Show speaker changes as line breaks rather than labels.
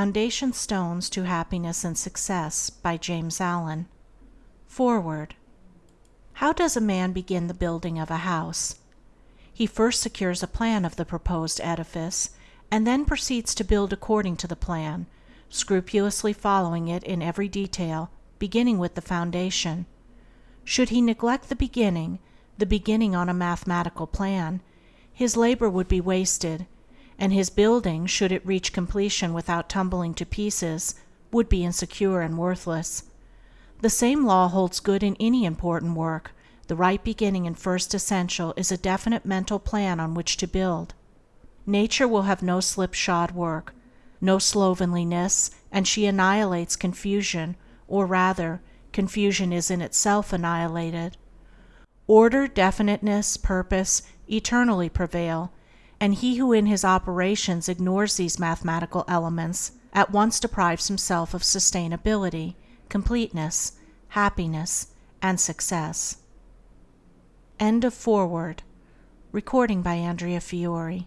Foundation Stones to Happiness and Success by James Allen Foreword How does a man begin the building of a house? He first secures a plan of the proposed edifice, and then proceeds to build according to the plan, scrupulously following it in every detail, beginning with the foundation. Should he neglect the beginning, the beginning on a mathematical plan, his labour would be wasted, and his building, should it reach completion without tumbling to pieces, would be insecure and worthless. The same law holds good in any important work; the right beginning and first essential is a definite mental plan on which to build. Nature will have no slipshod work, no slovenliness, and she annihilates confusion, or rather, confusion is in itself annihilated. Order, definiteness, purpose, eternally prevail and he who in his operations ignores these mathematical elements at once deprives himself of sustainability, completeness, happiness, and success. End of Foreword Recording by Andrea Fiore